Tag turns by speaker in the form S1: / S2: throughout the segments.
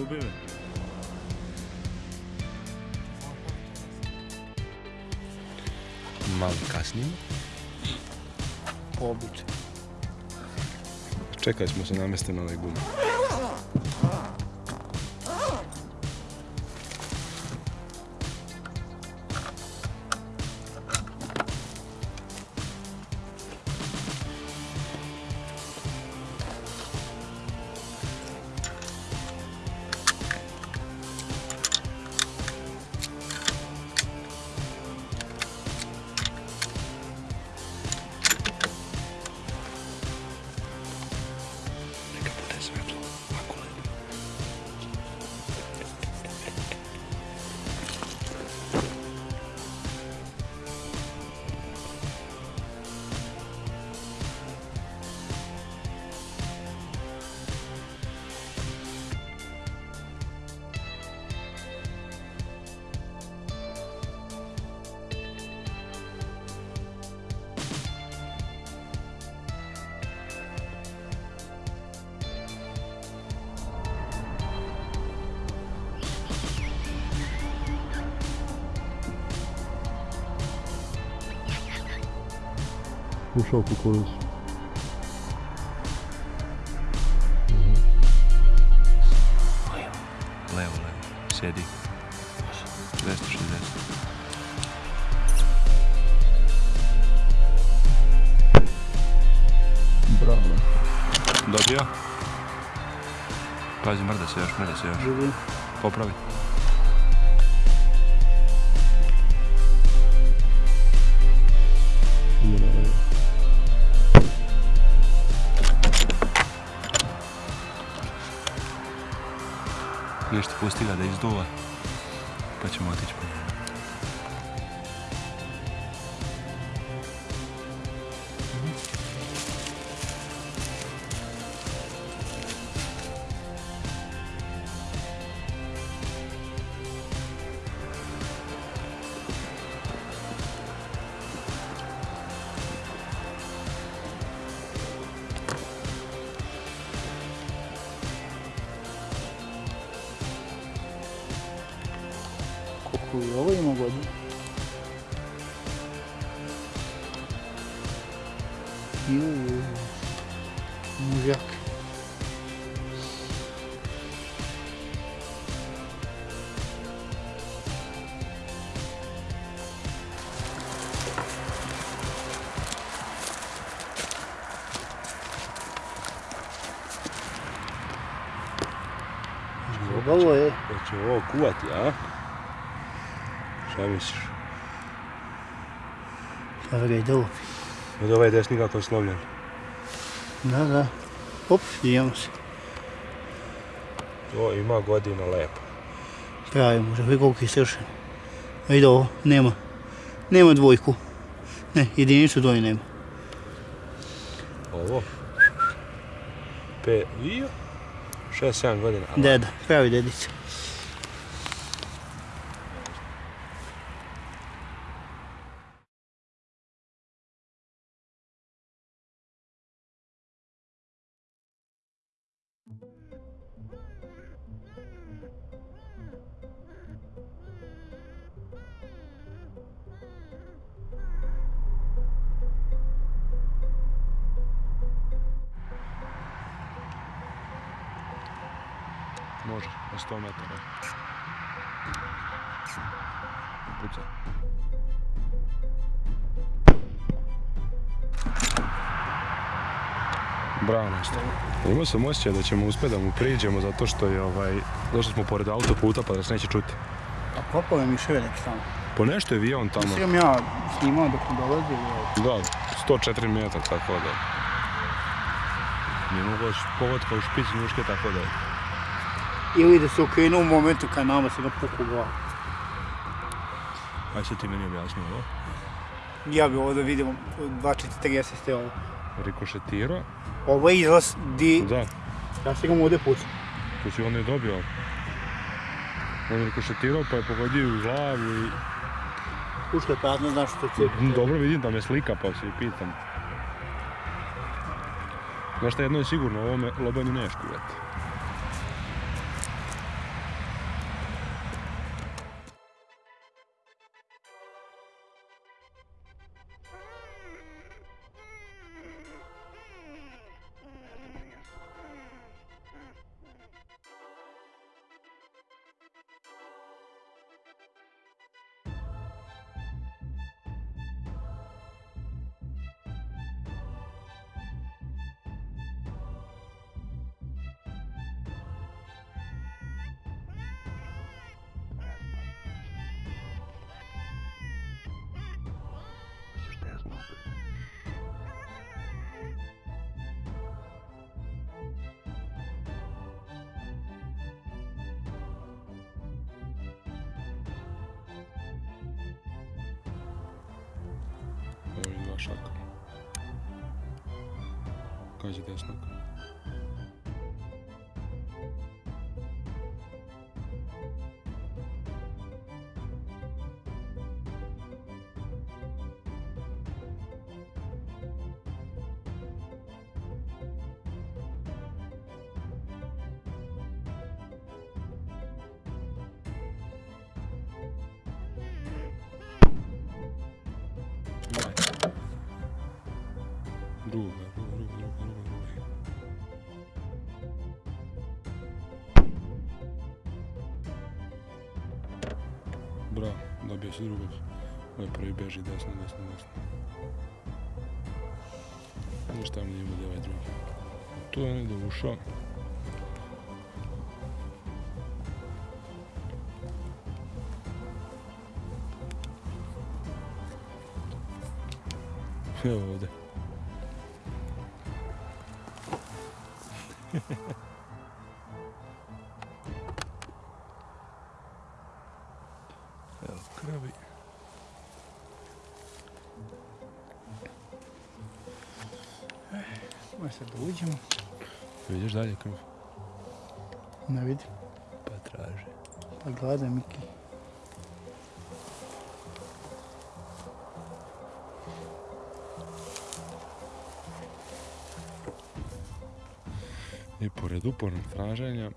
S1: Ubi me.
S2: Malo kasnije.
S3: Običaju.
S2: Čekaj smo se namesti na ovaj gum.
S4: Ušao kukuruz.
S2: Levo, levo. Sjedi. 260.
S4: Bravo.
S2: Dobio? Pazi, mrda se još, mrda se još. Popravi. Nešto pusti ga da izduva. Pa ćemo otići po njega.
S3: Koliko i ovo ima godina? Ju, ju, ju. Mužjak. Ovo je.
S2: Hoće ovo kuvati, a? Šta misliš?
S3: Ga i dobi.
S2: Od ovaj desni kako je slomljen.
S3: Da, da. Op, idemo se.
S2: To ima godina lepo.
S3: Pravi može, vidi koliko je stršan. Vidi ovo, nema. Nema dvojku. Ne, jedinicu dvoje nema.
S2: Ovo? Pe... Io? 6-7 godina.
S3: Deda, pravi dedica.
S2: Na 100 metara. Puca. Bravo nešto. Imao sam osjećaj da ćemo uspjeti da mu priđemo zato što je ovaj... Došli smo pored autoputa pa da se neće čuti.
S3: A kopove mi švelek tamo.
S2: Po nešto je avion tamo.
S3: Sam ja snimao dok mu dolazi.
S2: Da, 104 metra, tako da. Nije mogo pogotka u špici njuške, tako da.
S3: Ili da se okrenuo u momentu kad nama se napuku glavu.
S2: Aj se ti meni objasni ovo.
S3: Ja bi ovo da vidimo 2.40 ste ovo.
S2: Rikošetirao.
S3: Ovo je izlaz di...
S2: Da,
S3: Ja se ga mu ovdje pucam.
S2: to si onda i dobio. On je rikošetirao pa je pogodio u glavu i...
S3: Ušlo je prazno, znaš što će...
S2: Dobro vidim da me slika pa se pitam. Znaš šta, jedno je sigurno, ovome lobanju neš kuvati. shotgun. Kaç gidiyorsun? Druga, druga, druga, druga, druga, druga. Bravo, dobio si drugog. Ovaj prvi beži desno, desno, desno. Ništa mi nije bude ovaj drugi. Tu je negdje ušao. Evo Evo kravi.
S3: Može sad da uđemo.
S2: Vidiš dalje krv?
S3: Ne vidim.
S2: Pa traži.
S3: Pa gladan Miki.
S2: I pored upornog traženja...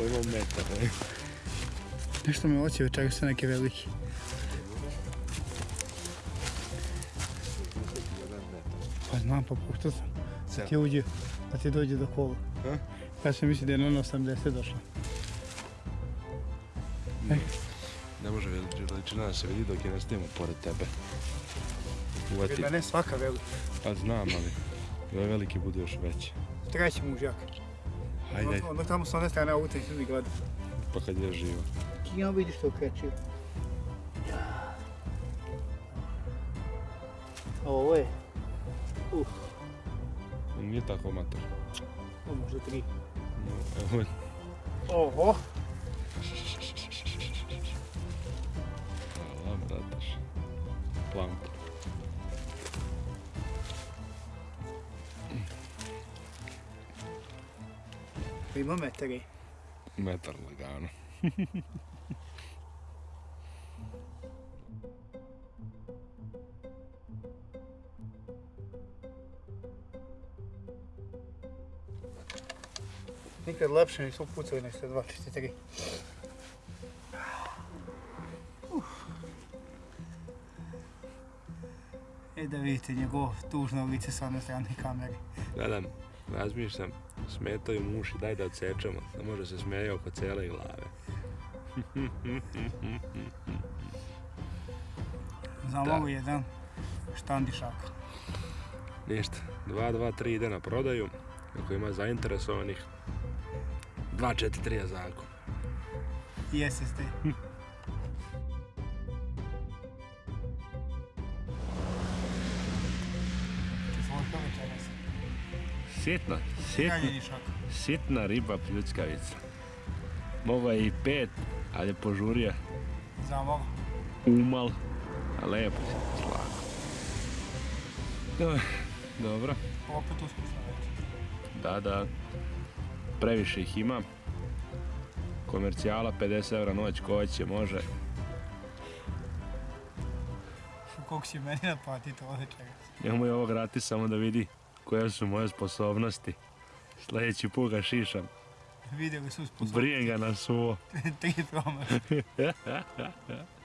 S2: Pojmo metar, ne?
S3: Nešto me oči čega su neke veliki. Pa znam, pa puštao sam. Da ti uđe, da ti dođe do kola.
S2: A?
S3: Ja sam mislio da je na 80 došla.
S2: Ne može veličina da se vidi dok je ne snijemo pored tebe. Uvati.
S3: ne svaka velika.
S2: Pa znam, ali ovaj veliki bude još veći.
S3: Treći mužjak.
S2: Hajde, ajde.
S3: Onda tamo s one strane i ljudi gleda.
S2: pa kad je živo.
S3: Ti ja vidiš to kreće. Ovo je. Uf,
S2: Nije tako mator.
S3: ovo možda tri.
S2: No, evo je.
S3: Oho,
S2: Hvala, brataš. Plamp.
S3: Ima metari.
S2: Metar lagano.
S3: Nikad lepše nisu pucali nek ste 2-4-3. E da vidite njegovo tužno lice sa one strane kamere.
S2: Gledam. Razmišljam, smetaju mu uši, daj da odsečemo, da može se smeje oko cijele glave.
S3: Za mogu jedan štandišak.
S2: Ništa, 2, 2, 3 ide na prodaju, ako ima zainteresovanih, 2, 4, 3 je zakup.
S3: I SSD.
S2: Sitna, sitna, sitna riba pljuckavica. Mogao je i pet, ali je požurio
S3: Za
S2: umal, a lepo si slago. Dobro,
S3: Opet uspješno
S2: da, da, previše ih ima. Komercijala 50 eura noć, ko hoće, može.
S3: Koliko si meni naplatiti ovo večeras?
S2: Njemu je ovo gratis samo da vidi koje su moje sposobnosti. Sljedeći put ga šišam.
S3: Vidjeli su sposobnosti.
S2: Brijem ga na suvo.
S3: Tri promaš.